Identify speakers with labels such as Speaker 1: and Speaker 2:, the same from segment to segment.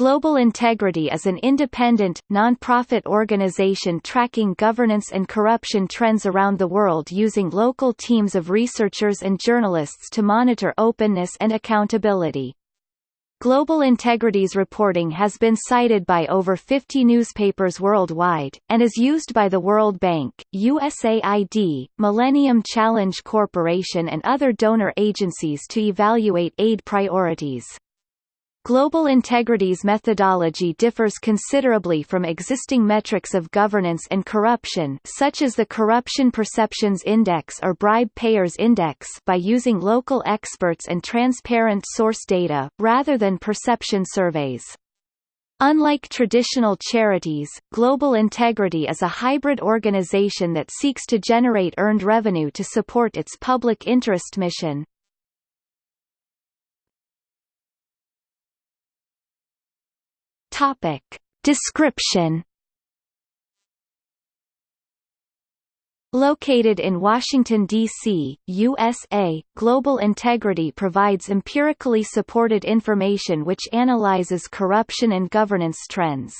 Speaker 1: Global Integrity is an independent, non-profit organization tracking governance and corruption trends around the world using local teams of researchers and journalists to monitor openness and accountability. Global Integrity's reporting has been cited by over 50 newspapers worldwide, and is used by the World Bank, USAID, Millennium Challenge Corporation and other donor agencies to evaluate aid priorities. Global Integrity's methodology differs considerably from existing metrics of governance and corruption such as the Corruption Perceptions Index or Bribe Payers Index by using local experts and transparent source data, rather than perception surveys. Unlike traditional charities, Global Integrity is a hybrid organization that seeks to generate earned revenue to support its public interest mission. Topic. Description Located in Washington, D.C., USA, Global Integrity provides empirically supported information which analyzes corruption and governance trends.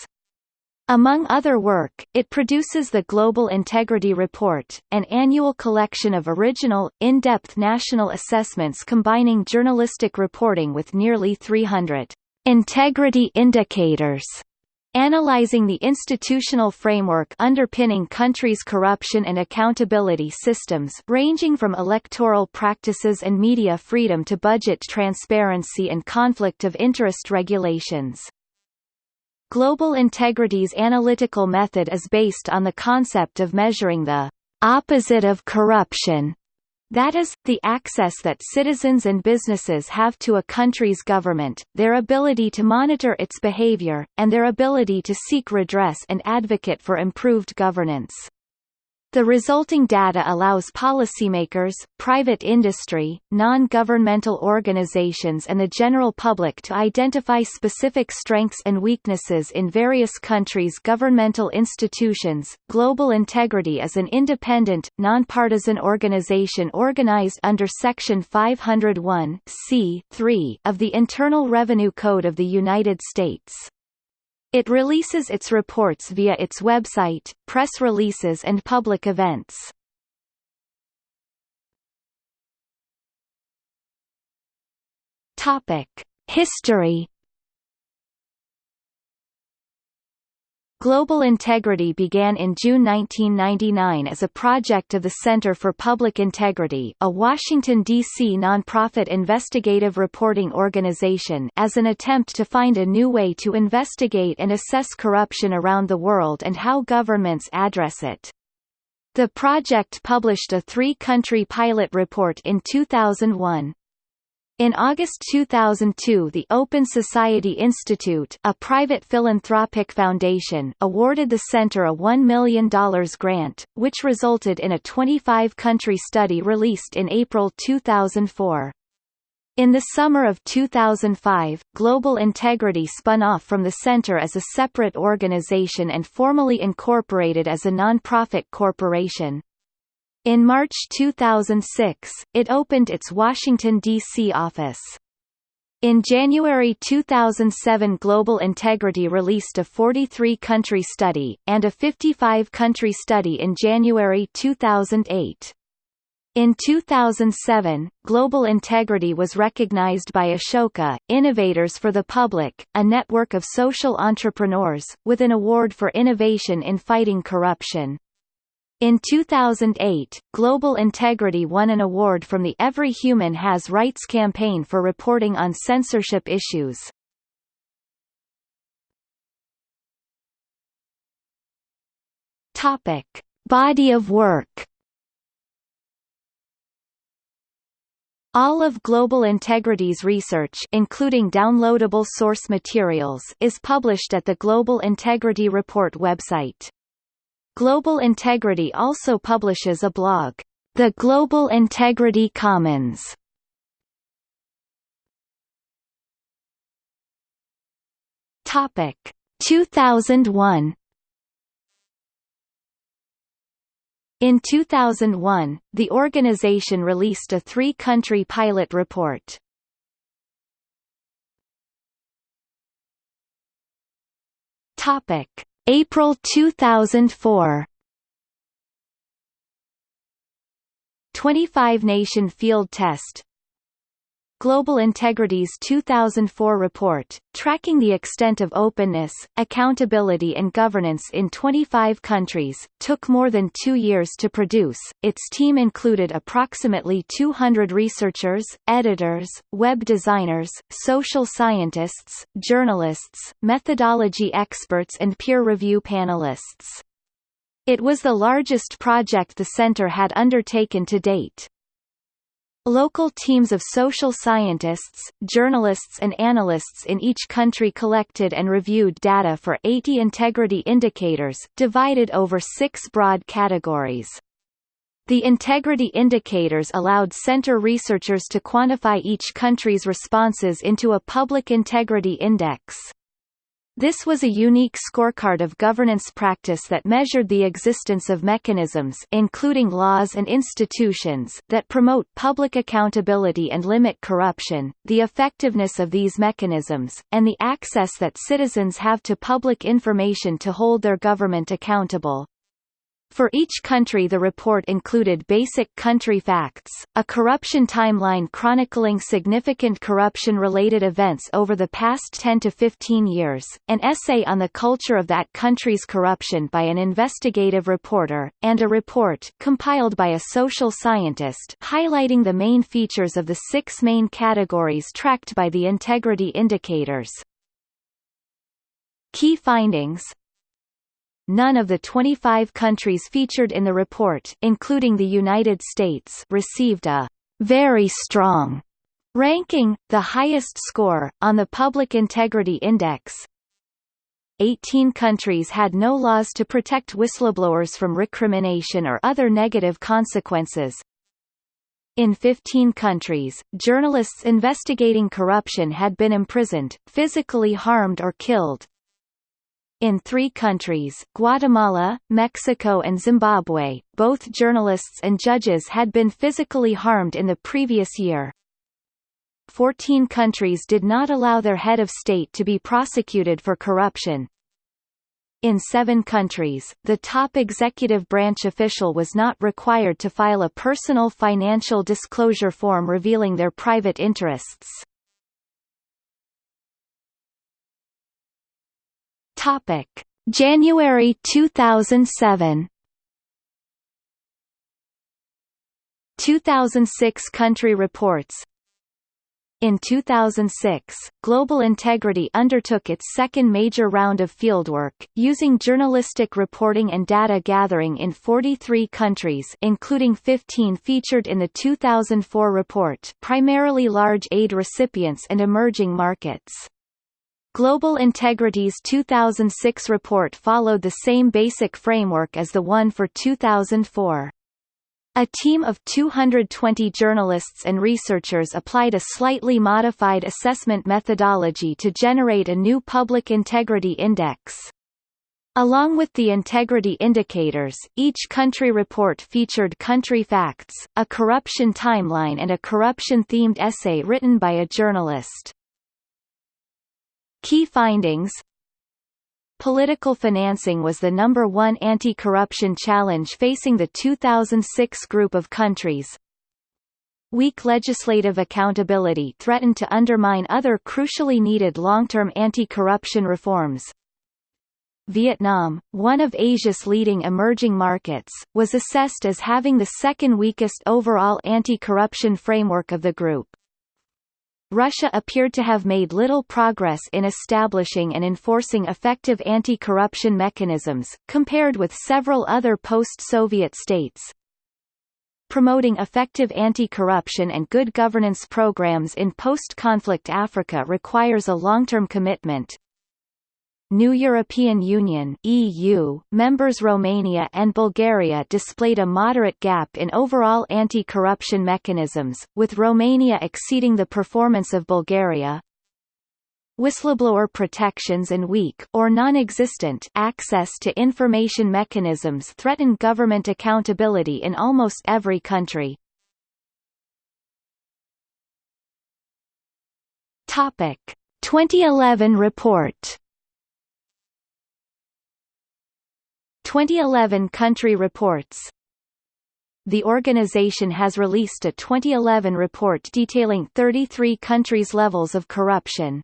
Speaker 1: Among other work, it produces the Global Integrity Report, an annual collection of original, in-depth national assessments combining journalistic reporting with nearly 300 Integrity indicators analyzing the institutional framework underpinning countries' corruption and accountability systems ranging from electoral practices and media freedom to budget transparency and conflict of interest regulations. Global Integrity's analytical method is based on the concept of measuring the opposite of corruption that is, the access that citizens and businesses have to a country's government, their ability to monitor its behavior, and their ability to seek redress and advocate for improved governance. The resulting data allows policymakers, private industry, non-governmental organizations and the general public to identify specific strengths and weaknesses in various countries' governmental institutions. Global Integrity is an independent, nonpartisan organization organized under Section 501 of the Internal Revenue Code of the United States. It releases its reports via its website, press releases and public events. History Global Integrity began in June 1999 as a project of the Center for Public Integrity a Washington, D.C. nonprofit investigative reporting organization as an attempt to find a new way to investigate and assess corruption around the world and how governments address it. The project published a three-country pilot report in 2001. In August 2002 the Open Society Institute a private philanthropic foundation awarded the center a $1 million grant, which resulted in a 25-country study released in April 2004. In the summer of 2005, Global Integrity spun off from the center as a separate organization and formally incorporated as a nonprofit corporation. In March 2006, it opened its Washington, D.C. office. In January 2007 Global Integrity released a 43-country study, and a 55-country study in January 2008. In 2007, Global Integrity was recognized by Ashoka, Innovators for the Public, a network of social entrepreneurs, with an award for innovation in fighting corruption. In 2008, Global Integrity won an award from the Every Human Has Rights campaign for reporting on censorship issues. Topic: Body of work. All of Global Integrity's research including downloadable source materials is published at the Global Integrity Report website. Global Integrity also publishes a blog, The Global Integrity Commons. Topic 2001 In 2001, the organization released a three-country pilot report. Topic: April 2004 25 Nation Field Test Global Integrity's 2004 report, tracking the extent of openness, accountability and governance in 25 countries, took more than two years to produce. Its team included approximately 200 researchers, editors, web designers, social scientists, journalists, methodology experts and peer review panelists. It was the largest project the center had undertaken to date. Local teams of social scientists, journalists and analysts in each country collected and reviewed data for 80 integrity indicators, divided over six broad categories. The integrity indicators allowed center researchers to quantify each country's responses into a public integrity index. This was a unique scorecard of governance practice that measured the existence of mechanisms including laws and institutions that promote public accountability and limit corruption, the effectiveness of these mechanisms, and the access that citizens have to public information to hold their government accountable. For each country the report included basic country facts, a corruption timeline chronicling significant corruption-related events over the past 10 to 15 years, an essay on the culture of that country's corruption by an investigative reporter, and a report compiled by a social scientist highlighting the main features of the six main categories tracked by the integrity indicators. Key findings none of the 25 countries featured in the report including the United States received a very strong ranking, the highest score, on the Public Integrity Index. 18 countries had no laws to protect whistleblowers from recrimination or other negative consequences. In 15 countries, journalists investigating corruption had been imprisoned, physically harmed or killed, in three countries Guatemala, Mexico and Zimbabwe, both journalists and judges had been physically harmed in the previous year. Fourteen countries did not allow their head of state to be prosecuted for corruption. In seven countries, the top executive branch official was not required to file a personal financial disclosure form revealing their private interests. Topic: January 2007. 2006 country reports in 2006, Global Integrity undertook its second major round of fieldwork, using journalistic reporting and data gathering in 43 countries including 15 featured in the 2004 report primarily large aid recipients and emerging markets. Global Integrity's 2006 report followed the same basic framework as the one for 2004. A team of 220 journalists and researchers applied a slightly modified assessment methodology to generate a new Public Integrity Index. Along with the integrity indicators, each country report featured country facts, a corruption timeline and a corruption-themed essay written by a journalist. Findings Political financing was the number one anti-corruption challenge facing the 2006 group of countries. Weak legislative accountability threatened to undermine other crucially needed long-term anti-corruption reforms. Vietnam, one of Asia's leading emerging markets, was assessed as having the second weakest overall anti-corruption framework of the group. Russia appeared to have made little progress in establishing and enforcing effective anti-corruption mechanisms, compared with several other post-Soviet states. Promoting effective anti-corruption and good governance programs in post-conflict Africa requires a long-term commitment, New European Union EU, members Romania and Bulgaria displayed a moderate gap in overall anti-corruption mechanisms, with Romania exceeding the performance of Bulgaria. Whistleblower protections and weak or non-existent access to information mechanisms threaten government accountability in almost every country. Topic: 2011 report 2011 Country Reports The organization has released a 2011 report detailing 33 countries' levels of corruption.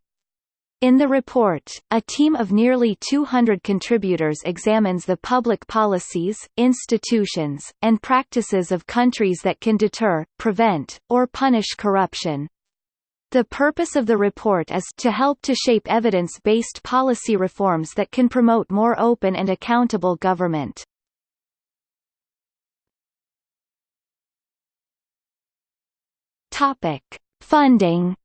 Speaker 1: In the report, a team of nearly 200 contributors examines the public policies, institutions, and practices of countries that can deter, prevent, or punish corruption. The purpose of the report is to help to shape evidence-based policy reforms that can promote more open and accountable government. Topic: Funding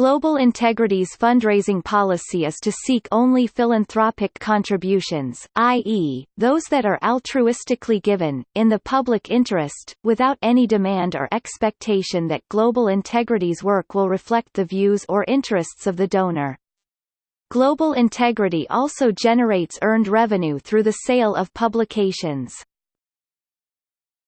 Speaker 1: Global Integrity's fundraising policy is to seek only philanthropic contributions, i.e., those that are altruistically given, in the public interest, without any demand or expectation that Global Integrity's work will reflect the views or interests of the donor. Global Integrity also generates earned revenue through the sale of publications.